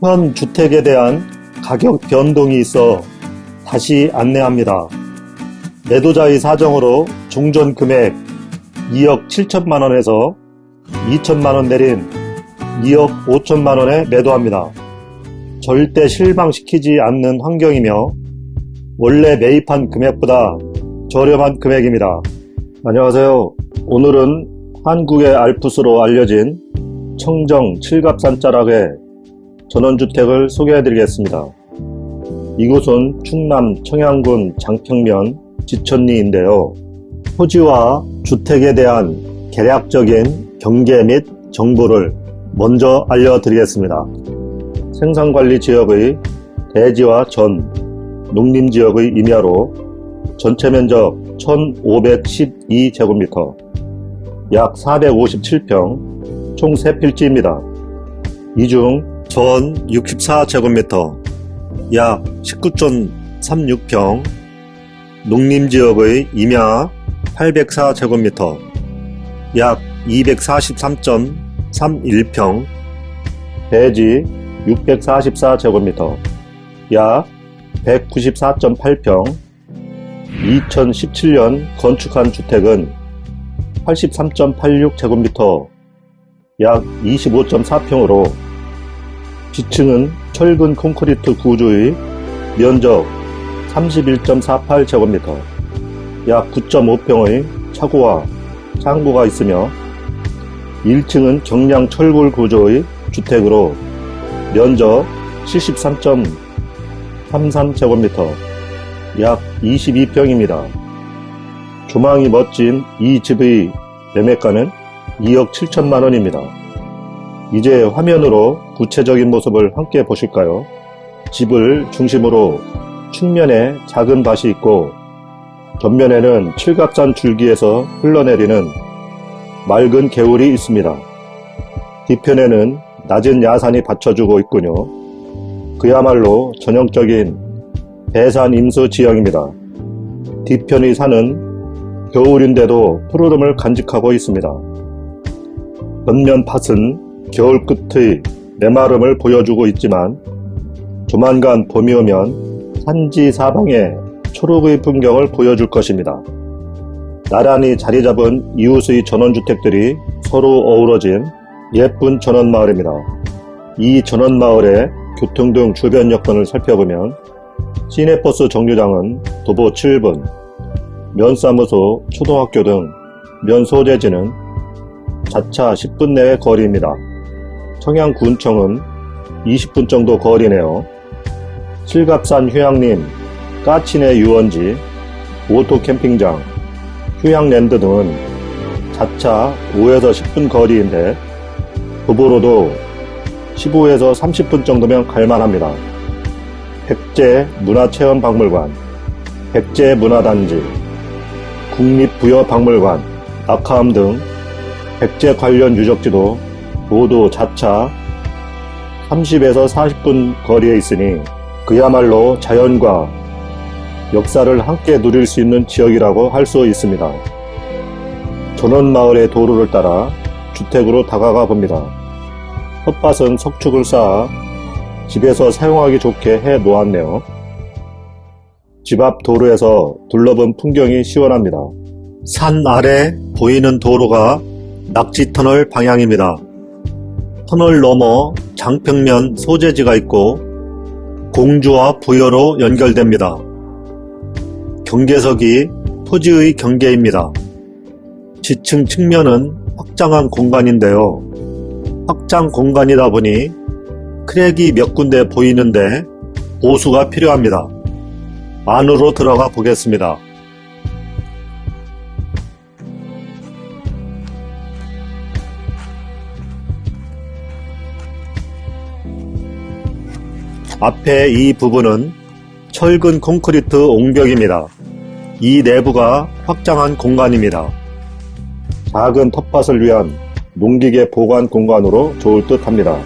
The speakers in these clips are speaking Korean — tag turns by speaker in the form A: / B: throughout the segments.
A: 현 주택에 대한 가격 변동이 있어 다시 안내합니다. 매도자의 사정으로 종전 금액 2억 7천만원에서 2천만원 내린 2억 5천만원에 매도합니다. 절대 실망시키지 않는 환경이며 원래 매입한 금액보다 저렴한 금액입니다. 안녕하세요. 오늘은 한국의 알프스로 알려진 청정 칠갑산 자락의 전원주택을 소개해드리겠습니다. 이곳은 충남 청양군 장평면 지천리인데요. 토지와 주택에 대한 개략적인 경계 및 정보를 먼저 알려드리겠습니다. 생산관리 지역의 대지와 전, 농림지역의 임야로 전체 면적 1512제곱미터, 약 457평, 총 3필지입니다. 이중 전 64제곱미터, 약 19.36평, 농림지역의 임야 804제곱미터, 약 243.31평, 대지 644제곱미터, 약 194.8평, 2017년 건축한 주택은 83.86제곱미터, 약 25.4평으로 지층은 철근 콘크리트 구조의 면적 31.48제곱미터, 약 9.5평의 차고와 창고가 있으며 1층은 경량 철골 구조의 주택으로 면적 73.33제곱미터, 약 22평입니다. 조망이 멋진 이 집의 매매가는 2억 7천만원입니다. 이제 화면으로 구체적인 모습을 함께 보실까요? 집을 중심으로 측면에 작은 밭이 있고 전면에는 칠갑산 줄기에서 흘러내리는 맑은 개울이 있습니다. 뒤편에는 낮은 야산이 받쳐주고 있군요. 그야말로 전형적인 배산 임수 지형입니다. 뒤편의 산은 겨울인데도 푸르름을 간직하고 있습니다. 전면 밭은 겨울 끝의 메마름을 보여주고 있지만 조만간 봄이 오면 산지 사방에 초록의 풍경을 보여줄 것입니다. 나란히 자리 잡은 이웃의 전원주택들이 서로 어우러진 예쁜 전원마을입니다. 이 전원마을의 교통 등 주변 여건을 살펴보면 시내버스 정류장은 도보 7분, 면사무소, 초등학교 등 면소재지는 자차 10분 내의 거리입니다. 청양군청은 20분 정도 거리네요. 칠갑산 휴양림, 까치내 유원지, 오토 캠핑장, 휴양랜드 등은 자차 5에서 10분 거리인데 도보로도 15에서 30분 정도면 갈만합니다. 백제 문화체험박물관, 백제 문화단지, 국립부여박물관, 낙화암 등 백제 관련 유적지도 모두 자차 30에서 40분 거리에 있으니 그야말로 자연과 역사를 함께 누릴 수 있는 지역이라고 할 수 있습니다. 전원마을의 도로를 따라 주택으로 다가가 봅니다. 텃밭은 석축을 쌓아 집에서 사용하기 좋게 해 놓았네요. 집 앞 도로에서 둘러본 풍경이 시원합니다. 산 아래 보이는 도로가 낙지터널 방향입니다. 터널 너머 장평면 소재지가 있고 공주와 부여로 연결됩니다. 경계석이 토지의 경계입니다. 지층 측면은 확장한 공간인데요. 확장 공간이다 보니 크랙이 몇 군데 보이는데 보수가 필요합니다. 안으로 들어가 보겠습니다. 앞에 이 부분은 철근 콘크리트 옹벽입니다. 이 내부가 확장한 공간입니다. 작은 텃밭을 위한 농기계 보관 공간으로 좋을 듯 합니다.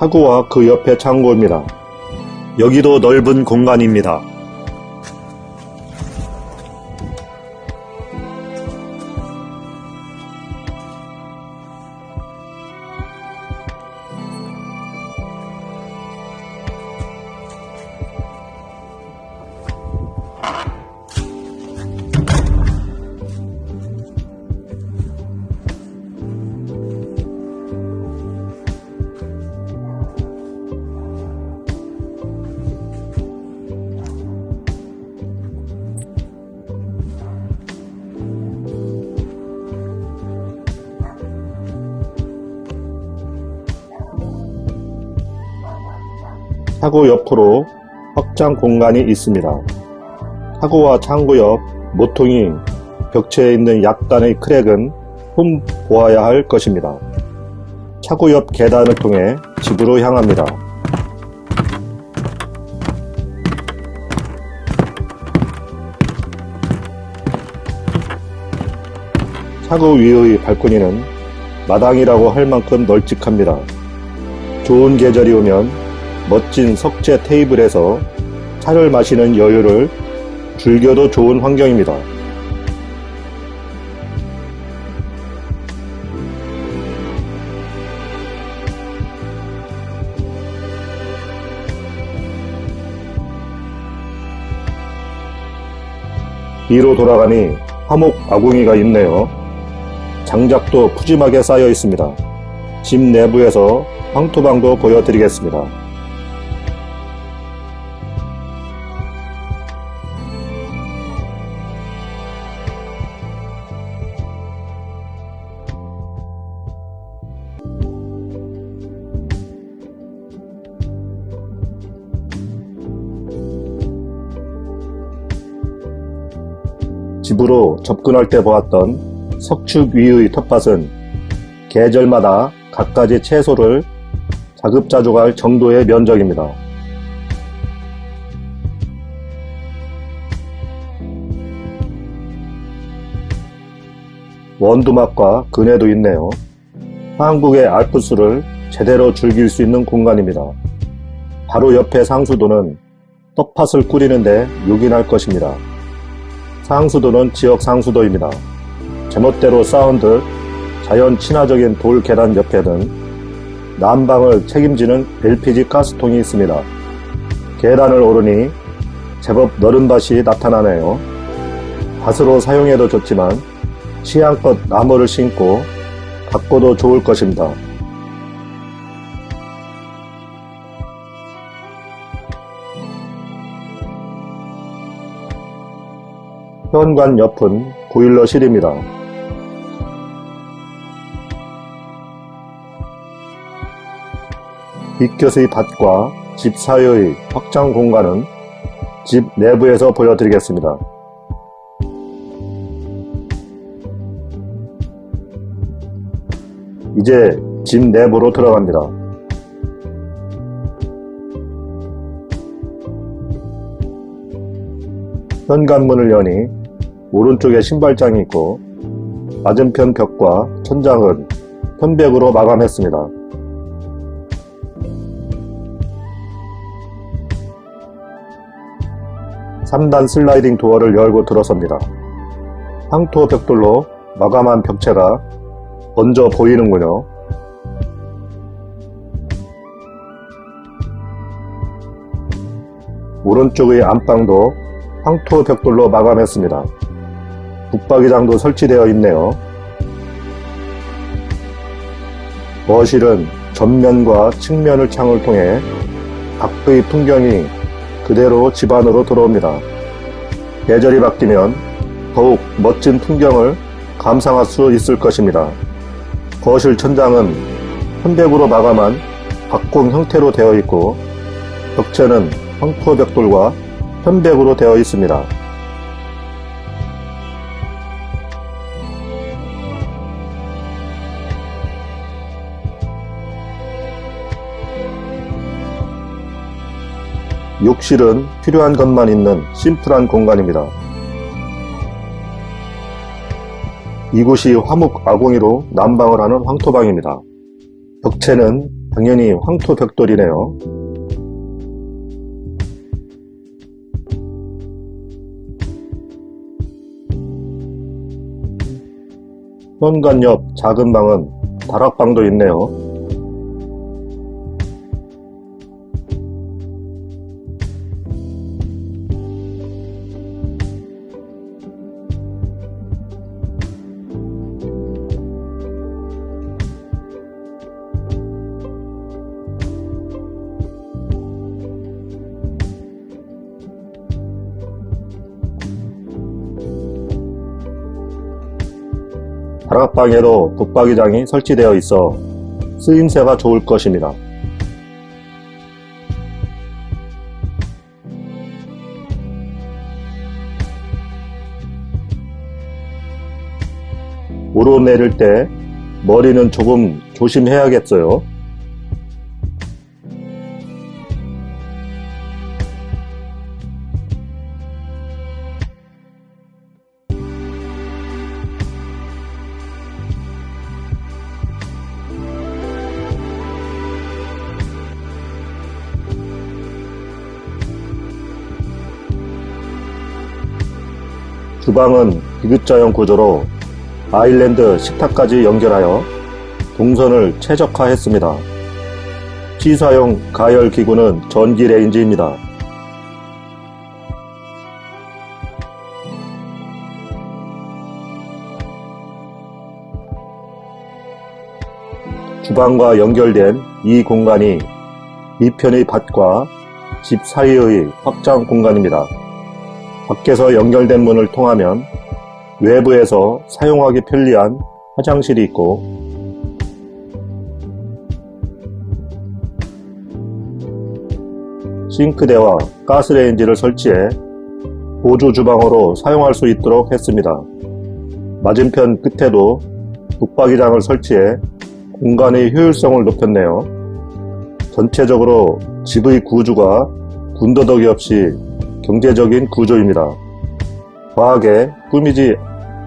A: 차고와 그 옆에 창고입니다. 여기도 넓은 공간입니다. 차고 옆으로 확장 공간이 있습니다. 차고와 창고 옆 모퉁이 벽체에 있는 약간의 크랙은 흠 보아야 할 것입니다. 차고 옆 계단을 통해 집으로 향합니다. 차고 위의 발코니는 마당이라고 할 만큼 널찍합니다. 좋은 계절이 오면 멋진 석재 테이블에서 차를 마시는 여유를 즐겨도 좋은 환경입니다. 뒤로 돌아가니 화목 아궁이가 있네요. 장작도 푸짐하게 쌓여 있습니다. 집 내부에서 황토방도 보여드리겠습니다. 집으로 접근할 때 보았던 석축 위의 텃밭은 계절마다 갖가지 채소를 자급자족할 정도의 면적입니다. 원두막과 그네도 있네요. 한국의 알프스를 제대로 즐길 수 있는 공간입니다. 바로 옆에 상수도는 떡팥을 꾸리는데 요긴할 것입니다. 상수도는 지역 상수도입니다. 제멋대로 사운드 자연 친화적인 돌 계단 옆에는 난방을 책임지는 LPG 가스통이 있습니다. 계단을 오르니 제법 넓은 밭이 나타나네요. 밭으로 사용해도 좋지만 취향껏 나무를 심고 가꿔도 좋을 것입니다. 현관 옆은 보일러실입니다. 빗곁의 밭과 집 사이의 확장 공간은 집 내부에서 보여드리겠습니다. 이제 집 내부로 들어갑니다. 현관문을 여니 오른쪽에 신발장이 있고 맞은편 벽과 천장은 편백으로 마감했습니다. (3단) 슬라이딩 도어를 열고 들어섭니다. 황토 벽돌로 마감한 벽체가 먼저 보이는군요. 오른쪽의 안방도 황토 벽돌로 마감했습니다. 붙박이장도 설치되어 있네요. 거실은 전면과 측면을 창을 통해 밖의 풍경이 그대로 집 안으로 들어옵니다. 계절이 바뀌면 더욱 멋진 풍경을 감상할 수 있을 것입니다. 거실 천장은 현백으로 마감한 박공 형태로 되어 있고 벽체는 황토 벽돌과 현백으로 되어 있습니다. 욕실은 필요한 것만 있는 심플한 공간입니다. 이곳이 화목 아궁이로 난방을 하는 황토방입니다. 벽체는 당연히 황토 벽돌이네요. 현관 옆 작은 방은 다락방도 있네요. 다락방에도 붙박이장이 설치되어 있어 쓰임새가 좋을 것입니다. 오르내릴 때 머리는 조금 조심해야겠어요. 주방은 디귿자형 구조로 아일랜드 식탁까지 연결하여 동선을 최적화했습니다. 취사용 가열 기구는 전기 레인지입니다. 주방과 연결된 이 공간이 이편의 밭과 집 사이의 확장 공간입니다. 밖에서 연결된 문을 통하면 외부에서 사용하기 편리한 화장실이 있고 싱크대와 가스레인지를 설치해 보조 주방으로 사용할 수 있도록 했습니다. 맞은편 끝에도 북박이장을 설치해 공간의 효율성을 높였네요. 전체적으로 집의 구조가 군더더기 없이 경제적인 구조입니다. 과하게 꾸미지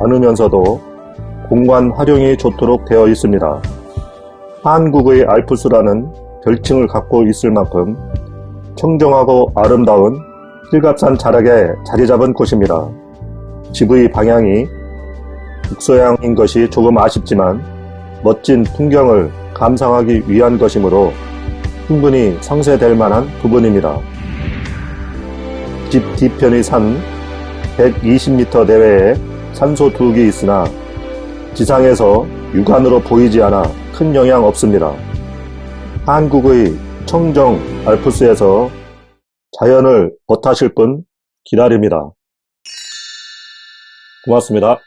A: 않으면서도 공간 활용이 좋도록 되어 있습니다. 한국의 알프스라는 별칭을 갖고 있을 만큼 청정하고 아름다운 힐갑산 자락에 자리 잡은 곳입니다. 집의 방향이 북서향인 것이 조금 아쉽지만 멋진 풍경을 감상하기 위한 것이므로 충분히 상쇄될 만한 부분입니다. 집 뒤편의 산 120m 내외에 산소 두기 있으나 지상에서 육안으로 보이지 않아 큰 영향 없습니다. 한국의 청정 알프스에서 자연을 벗하실 분 기다립니다. 고맙습니다.